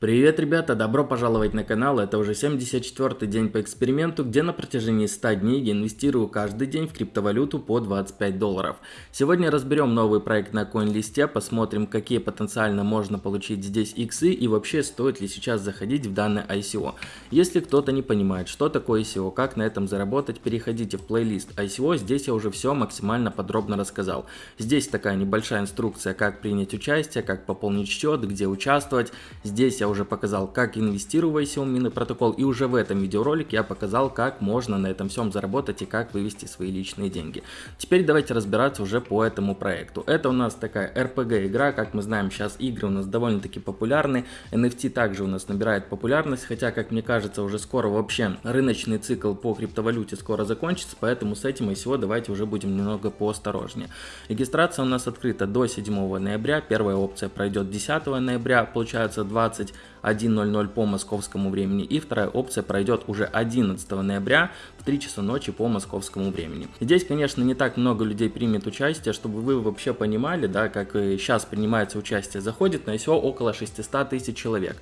Привет, ребята! Добро пожаловать на канал. Это уже 74 день по эксперименту, где на протяжении 100 дней я инвестирую каждый день в криптовалюту по 25 долларов. Сегодня разберем новый проект на CoinList, посмотрим, какие потенциально можно получить здесь иксы и вообще стоит ли сейчас заходить в данное ICO. Если кто-то не понимает, что такое ICO, как на этом заработать, переходите в плейлист ICO, здесь я уже все максимально подробно рассказал. Здесь такая небольшая инструкция, как принять участие, как пополнить счет, где участвовать. Здесь я уже показал, как инвестировать в Xiaomi протокол, и уже в этом видеоролике я показал, как можно на этом всем заработать и как вывести свои личные деньги. Теперь давайте разбираться уже по этому проекту. Это у нас такая RPG игра, как мы знаем, сейчас игры у нас довольно-таки популярны, NFT также у нас набирает популярность, хотя, как мне кажется, уже скоро вообще рыночный цикл по криптовалюте скоро закончится, поэтому с этим и всего давайте уже будем немного поосторожнее. Регистрация у нас открыта до 7 ноября, первая опция пройдет 10 ноября, получается 20 1.00 по московскому времени. И вторая опция пройдет уже 11 ноября в 3 часа ночи по московскому времени. Здесь, конечно, не так много людей примет участие, чтобы вы вообще понимали, да, как сейчас принимается участие. Заходит на ICO около 600 тысяч человек.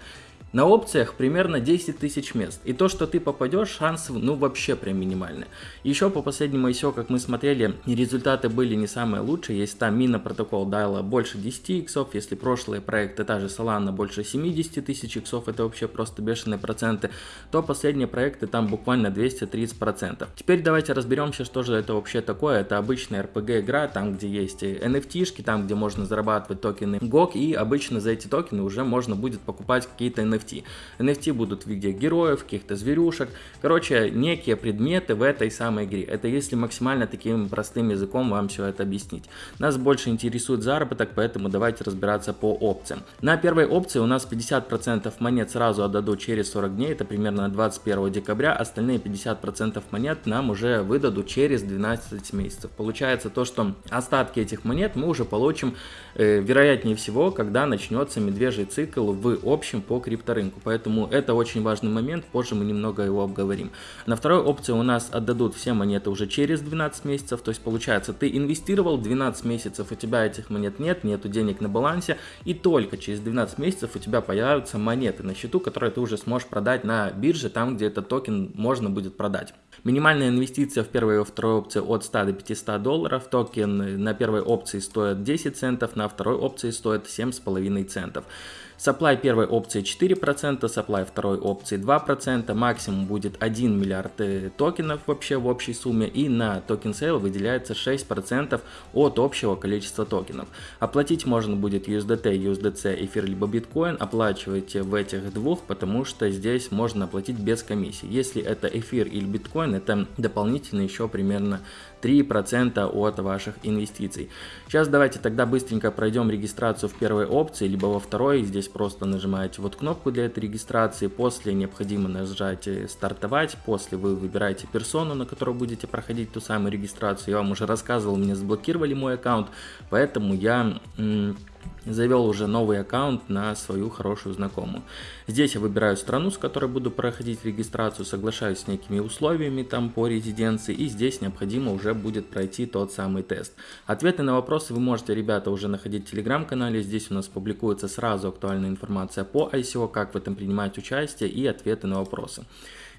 На опциях примерно 10 тысяч мест. И то, что ты попадешь, шансы ну вообще прям минимальные. Еще по последнему ICO, как мы смотрели, результаты были не самые лучшие. Есть там мина протокол дала больше 10 иксов, если прошлые проекты, та же Solana больше 70 тысяч иксов, это вообще просто бешеные проценты, то последние проекты там буквально 230 процентов. Теперь давайте разберемся, что же это вообще такое. Это обычная RPG игра, там где есть NFT-шки, там где можно зарабатывать токены GOG, и обычно за эти токены уже можно будет покупать какие-то NFT NFT. NFT будут в виде героев, каких-то зверюшек. Короче, некие предметы в этой самой игре. Это если максимально таким простым языком вам все это объяснить. Нас больше интересует заработок, поэтому давайте разбираться по опциям. На первой опции у нас 50% монет сразу отдадут через 40 дней, это примерно 21 декабря. Остальные 50% монет нам уже выдадут через 12 месяцев. Получается то, что остатки этих монет мы уже получим, э, вероятнее всего, когда начнется медвежий цикл в общем по крипто рынку. Поэтому это очень важный момент, позже мы немного его обговорим. На второй опции у нас отдадут все монеты уже через 12 месяцев, то есть получается ты инвестировал 12 месяцев, у тебя этих монет нет, нету денег на балансе, и только через 12 месяцев у тебя появятся монеты на счету, которые ты уже сможешь продать на бирже, там где этот токен можно будет продать. Минимальная инвестиция в первой и второй опции от 100 до 500 долларов, токен на первой опции стоит 10 центов, на второй опции стоит 7,5 центов. Supply первой опции 4%, supply второй опции 2%, максимум будет 1 миллиард э, токенов вообще в общей сумме и на токен sale выделяется 6% от общего количества токенов. Оплатить можно будет USDT, USDC, эфир либо биткоин, оплачивайте в этих двух, потому что здесь можно оплатить без комиссии. Если это эфир или биткоин, это дополнительно еще примерно 3% от ваших инвестиций. Сейчас давайте тогда быстренько пройдем регистрацию в первой опции, либо во второй. Здесь просто нажимаете вот кнопку для этой регистрации. После необходимо нажать стартовать. После вы выбираете персону, на которую будете проходить ту самую регистрацию. Я вам уже рассказывал, мне заблокировали мой аккаунт, поэтому я завел уже новый аккаунт на свою хорошую знакомую. Здесь я выбираю страну, с которой буду проходить регистрацию, соглашаюсь с некими условиями там по резиденции и здесь необходимо уже будет пройти тот самый тест. Ответы на вопросы вы можете, ребята, уже находить в телеграм-канале, здесь у нас публикуется сразу актуальная информация по ICO, как в этом принимать участие и ответы на вопросы.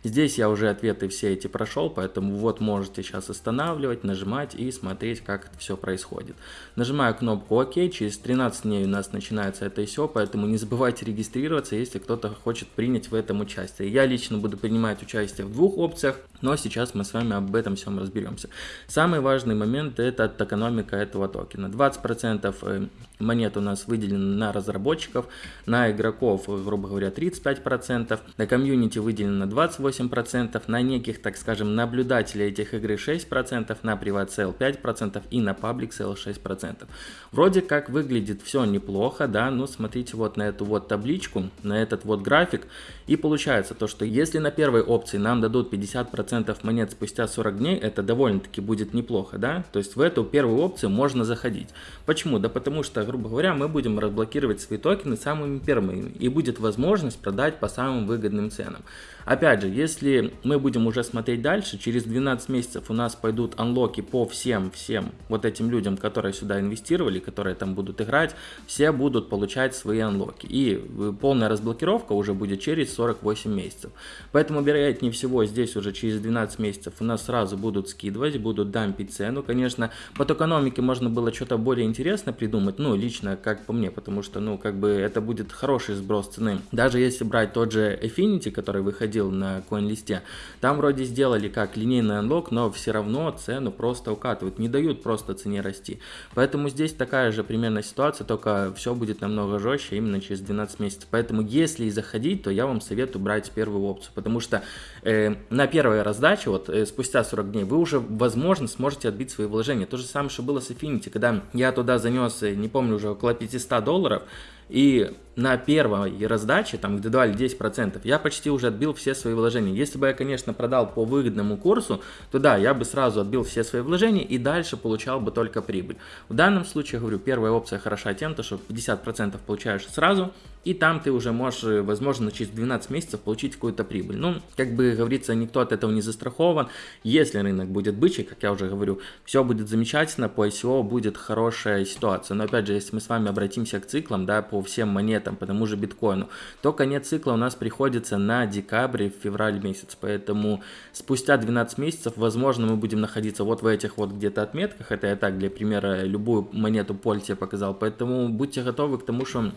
Здесь я уже ответы все эти прошел, поэтому вот можете сейчас останавливать, нажимать и смотреть, как это все происходит. Нажимаю кнопку ОК, через 13 дней у нас начинается это все, поэтому не забывайте регистрироваться, если кто-то хочет принять в этом участие. Я лично буду принимать участие в двух опциях, но сейчас мы с вами об этом всем разберемся. Самый важный момент это экономика этого токена. 20% э, монет у нас выделено на разработчиков, на игроков, грубо говоря, 35%, на комьюнити выделено 28%, на неких, так скажем, наблюдателей этих игры 6%, на приват sale 5% и на паблик sale 6%. Вроде как выглядит все неплохо, да, но смотрите вот на эту вот табличку, на этот вот график, и получается то, что если на первой опции нам дадут 50% 10% монет спустя 40 дней, это довольно-таки будет неплохо, да? То есть в эту первую опцию можно заходить. Почему? Да потому что, грубо говоря, мы будем разблокировать свои токены самыми первыми, и будет возможность продать по самым выгодным ценам. Опять же, если мы будем уже смотреть дальше, через 12 месяцев у нас пойдут анлоки по всем, всем вот этим людям, которые сюда инвестировали, которые там будут играть, все будут получать свои анлоки. И э, полная разблокировка уже будет через 48 месяцев. Поэтому, вероятнее всего, здесь уже через 12 месяцев у нас сразу будут скидывать, будут дампить цену. Конечно, по токономике можно было что-то более интересное придумать, ну, лично, как по мне, потому что, ну, как бы это будет хороший сброс цены. Даже если брать тот же Affinity, который выходил на CoinList, там вроде сделали как линейный анлок, но все равно цену просто укатывают, не дают просто цене расти. Поэтому здесь такая же примерно ситуация, только все будет намного жестче именно через 12 месяцев. Поэтому если и заходить, то я вам советую брать первую опцию, потому что э, на первой раздаче, вот э, спустя 40 дней, вы уже, возможно, сможете отбить свои вложения. То же самое, что было с Affinity, когда я туда занес, э, не помню, уже около 500 долларов, и на первой раздаче, там где давали 10%, я почти уже отбил все свои вложения. Если бы я, конечно, продал по выгодному курсу, то да, я бы сразу отбил все свои вложения и дальше получал бы только прибыль. В данном случае, говорю, первая опция хороша тем, что 50% получаешь сразу, и там ты уже можешь, возможно, через 12 месяцев получить какую-то прибыль. Ну, как бы говорится, никто от этого не застрахован. Если рынок будет бычий, как я уже говорю, все будет замечательно, по ICO будет хорошая ситуация. Но опять же, если мы с вами обратимся к циклам, да, по всем монетам, по тому же биткоину, то конец цикла у нас приходится на декабрь, февраль месяц. Поэтому спустя 12 месяцев, возможно, мы будем находиться вот в этих вот где-то отметках. Это я так для примера любую монету Польте показал. Поэтому будьте готовы к тому, что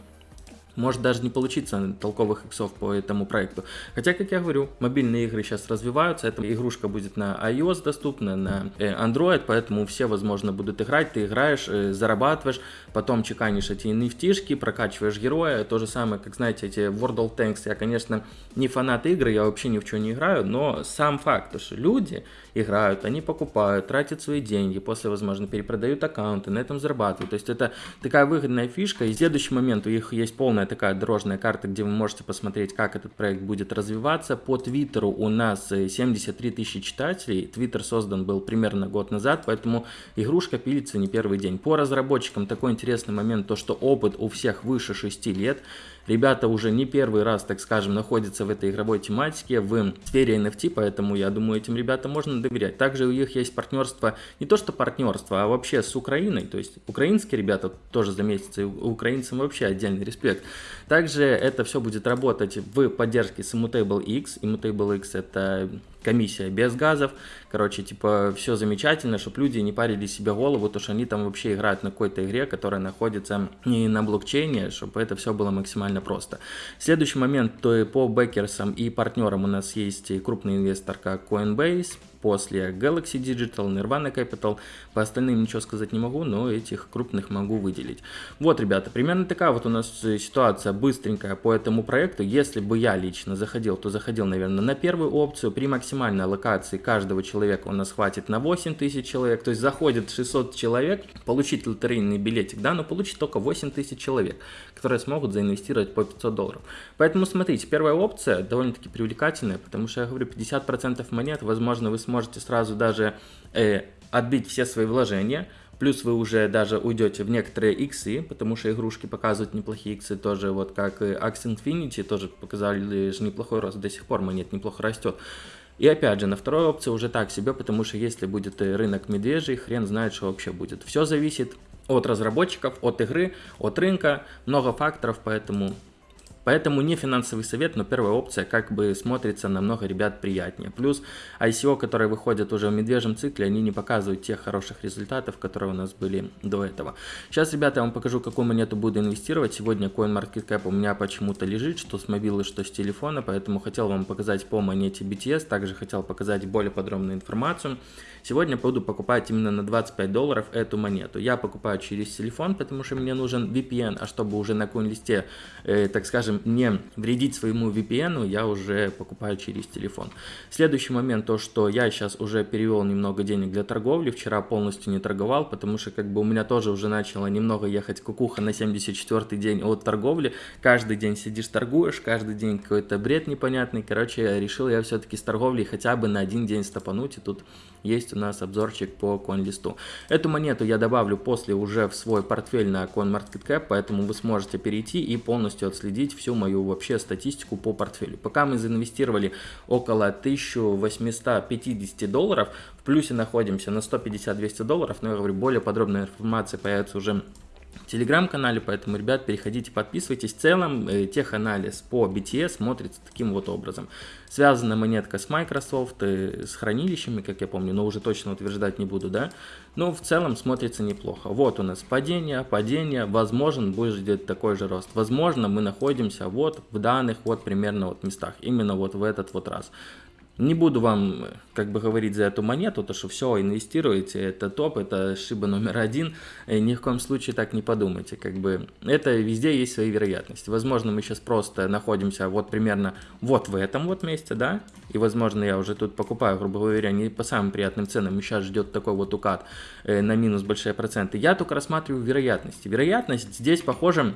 может даже не получиться толковых иксов по этому проекту. Хотя, как я говорю, мобильные игры сейчас развиваются, эта игрушка будет на iOS доступна, на э, Android, поэтому все, возможно, будут играть, ты играешь, э, зарабатываешь, потом чеканишь эти nft прокачиваешь героя, то же самое, как, знаете, эти World of Tanks, я, конечно, не фанат игры, я вообще ни в чем не играю, но сам факт, что люди играют, они покупают, тратят свои деньги, после, возможно, перепродают аккаунты, на этом зарабатывают, то есть это такая выгодная фишка, и следующий момент у них есть полная такая дорожная карта, где вы можете посмотреть, как этот проект будет развиваться. По Твиттеру у нас 73 э, тысячи читателей. Твиттер создан был примерно год назад, поэтому игрушка пилится не первый день. По разработчикам такой интересный момент, то что опыт у всех выше 6 лет. Ребята уже не первый раз, так скажем, находятся в этой игровой тематике, в сфере NFT, поэтому я думаю, этим ребятам можно доверять. Также у них есть партнерство, не то что партнерство, а вообще с Украиной, то есть украинские ребята тоже за месяц, и украинцам вообще отдельный респект. Также это все будет работать в поддержке с Immutable X. Immutable X это комиссия без газов. Короче, типа, все замечательно, чтобы люди не парили себе голову, то что они там вообще играют на какой-то игре, которая находится не на блокчейне, чтобы это все было максимально просто. Следующий момент, то и по бэкерсам и партнерам у нас есть крупный инвестор, как Coinbase, после Galaxy Digital, Nirvana Capital. По остальным ничего сказать не могу, но этих крупных могу выделить. Вот, ребята, примерно такая вот у нас ситуация быстренькая по этому проекту. Если бы я лично заходил, то заходил, наверное, на первую опцию. При максимальной локации каждого человека у нас хватит на 8 тысяч человек. То есть заходит 600 человек, получить лотерейный билетик, да, но получит только 8 тысяч человек, которые смогут заинвестировать по 500 долларов. Поэтому смотрите, первая опция довольно-таки привлекательная, потому что я говорю, 50% монет, возможно, вы сможете сразу даже э, отбить все свои вложения, Плюс вы уже даже уйдете в некоторые иксы, потому что игрушки показывают неплохие иксы тоже, вот как Axie Infinity тоже показали же неплохой рост, до сих пор монет неплохо растет. И опять же, на второй опции уже так себе, потому что если будет рынок медвежий, хрен знает, что вообще будет. Все зависит от разработчиков, от игры, от рынка, много факторов, поэтому Поэтому не финансовый совет, но первая опция как бы смотрится намного ребят приятнее. Плюс ICO, которые выходят уже в медвежьем цикле, они не показывают тех хороших результатов, которые у нас были до этого. Сейчас, ребята, я вам покажу, какую монету буду инвестировать. Сегодня CoinMarketCap у меня почему-то лежит, что с мобилы, что с телефона, поэтому хотел вам показать по монете BTS, также хотел показать более подробную информацию. Сегодня буду покупать именно на 25 долларов эту монету. Я покупаю через телефон, потому что мне нужен VPN, а чтобы уже на CoinList, э, так скажем, не вредить своему VPN, я уже покупаю через телефон. Следующий момент, то что я сейчас уже перевел немного денег для торговли, вчера полностью не торговал, потому что как бы у меня тоже уже начало немного ехать кукуха на 74 день от торговли, каждый день сидишь торгуешь, каждый день какой-то бред непонятный, короче, решил я все-таки с торговлей хотя бы на один день стопануть, и тут есть у нас обзорчик по CoinList. Эту монету я добавлю после уже в свой портфель на CoinMarketCap, поэтому вы сможете перейти и полностью отследить все всю мою вообще статистику по портфелю. Пока мы заинвестировали около 1850 долларов, в плюсе находимся на 150-200 долларов, но я говорю, более подробная информация появится уже телеграм-канале, поэтому, ребят, переходите, подписывайтесь. В целом, э, теханализ по BTS смотрится таким вот образом. Связана монетка с Microsoft, э, с хранилищами, как я помню, но уже точно утверждать не буду, да. Но в целом смотрится неплохо. Вот у нас падение, падение, возможно, будет такой же рост. Возможно, мы находимся вот в данных вот примерно вот местах, именно вот в этот вот раз. Не буду вам, как бы говорить за эту монету, то что все, инвестируете, это топ, это шиба номер один, и ни в коем случае так не подумайте, как бы это везде есть свои вероятности. Возможно, мы сейчас просто находимся вот примерно вот в этом вот месте, да, и возможно я уже тут покупаю, грубо говоря, не по самым приятным ценам, и сейчас ждет такой вот укат э, на минус большие проценты. Я только рассматриваю вероятности. Вероятность здесь похожа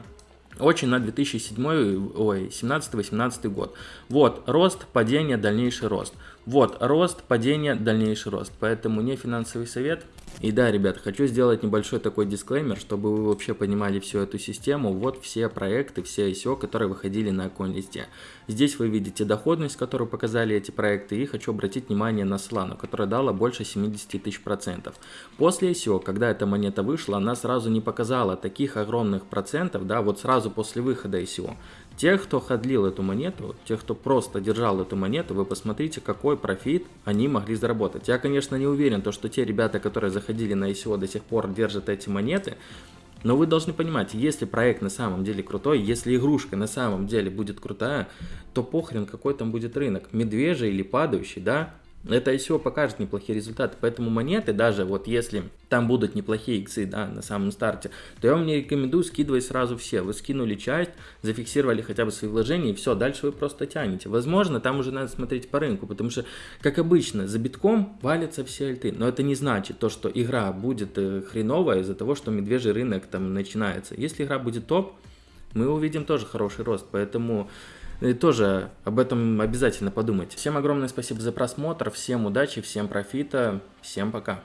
очень на 2007, ой, 17-18 год. Вот, рост, падение, дальнейший рост. Вот, рост, падение, дальнейший рост. Поэтому не финансовый совет. И да, ребят, хочу сделать небольшой такой дисклеймер, чтобы вы вообще понимали всю эту систему. Вот все проекты, все ICO, которые выходили на CoinList. Здесь вы видите доходность, которую показали эти проекты. И хочу обратить внимание на Solana, которая дала больше 70 тысяч процентов. После ICO, когда эта монета вышла, она сразу не показала таких огромных процентов, да, вот сразу после выхода ICO. Тех, кто ходлил эту монету, тех, кто просто держал эту монету, вы посмотрите, какой профит они могли заработать. Я, конечно, не уверен, то, что те ребята, которые заходили на ICO до сих пор держат эти монеты, но вы должны понимать, если проект на самом деле крутой, если игрушка на самом деле будет крутая, то похрен какой там будет рынок, медвежий или падающий, да, это ICO покажет неплохие результаты, поэтому монеты, даже вот если там будут неплохие иксы, да, на самом старте, то я вам не рекомендую скидывать сразу все. Вы скинули часть, зафиксировали хотя бы свои вложения, и все, дальше вы просто тянете. Возможно, там уже надо смотреть по рынку, потому что, как обычно, за битком валятся все альты, но это не значит то, что игра будет э, хреновая из-за того, что медвежий рынок там начинается. Если игра будет топ, мы увидим тоже хороший рост, поэтому и тоже об этом обязательно подумайте. Всем огромное спасибо за просмотр, всем удачи, всем профита, всем пока.